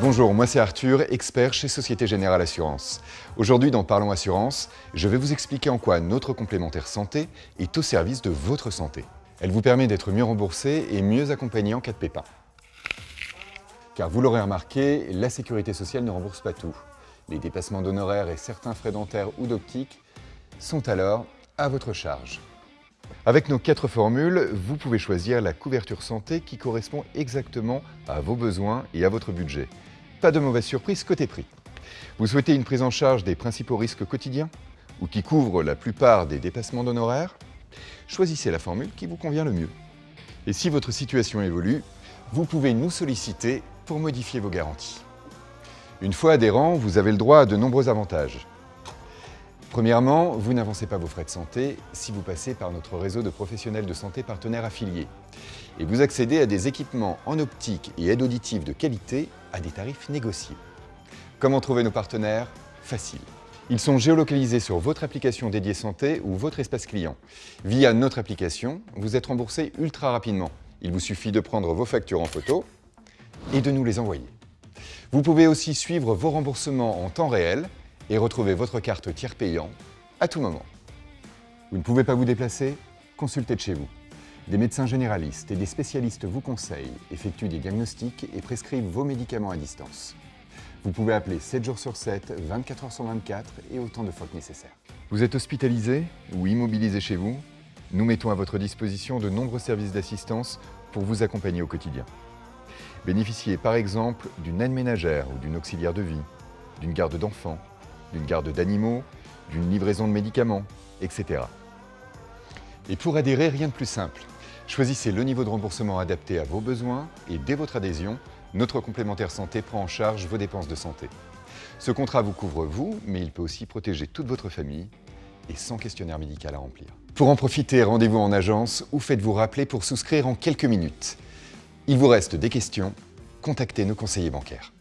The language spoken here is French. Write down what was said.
Bonjour, moi c'est Arthur, expert chez Société Générale Assurance. Aujourd'hui dans Parlons Assurance, je vais vous expliquer en quoi notre complémentaire santé est au service de votre santé. Elle vous permet d'être mieux remboursé et mieux accompagné en cas de pépin. Car vous l'aurez remarqué, la sécurité sociale ne rembourse pas tout. Les dépassements d'honoraires et certains frais dentaires ou d'optique sont alors à votre charge. Avec nos quatre formules, vous pouvez choisir la couverture santé qui correspond exactement à vos besoins et à votre budget. Pas de mauvaise surprise côté prix. Vous souhaitez une prise en charge des principaux risques quotidiens ou qui couvre la plupart des dépassements d'honoraires? Choisissez la formule qui vous convient le mieux. Et si votre situation évolue, vous pouvez nous solliciter pour modifier vos garanties. Une fois adhérent, vous avez le droit à de nombreux avantages. Premièrement, vous n'avancez pas vos frais de santé si vous passez par notre réseau de professionnels de santé partenaires affiliés. Et vous accédez à des équipements en optique et aide auditive de qualité à des tarifs négociés. Comment trouver nos partenaires? Facile. Ils sont géolocalisés sur votre application dédiée santé ou votre espace client. Via notre application, vous êtes remboursé ultra rapidement. Il vous suffit de prendre vos factures en photo et de nous les envoyer. Vous pouvez aussi suivre vos remboursements en temps réel et retrouver votre carte tiers payant à tout moment. Vous ne pouvez pas vous déplacer Consultez de chez vous. Des médecins généralistes et des spécialistes vous conseillent, effectuent des diagnostics et prescrivent vos médicaments à distance. Vous pouvez appeler 7 jours sur 7, 24 heures sur 24 et autant de fois que nécessaire. Vous êtes hospitalisé ou immobilisé chez vous? Nous mettons à votre disposition de nombreux services d'assistance pour vous accompagner au quotidien. Bénéficiez par exemple d'une aide ménagère ou d'une auxiliaire de vie, d'une garde d'enfants, d'une garde d'animaux, d'une livraison de médicaments, etc. Et pour adhérer, rien de plus simple. Choisissez le niveau de remboursement adapté à vos besoins et dès votre adhésion, notre complémentaire santé prend en charge vos dépenses de santé. Ce contrat vous couvre vous, mais il peut aussi protéger toute votre famille et sans questionnaire médical à remplir. Pour en profiter, rendez-vous en agence ou faites-vous rappeler pour souscrire en quelques minutes. Il vous reste des questions Contactez nos conseillers bancaires.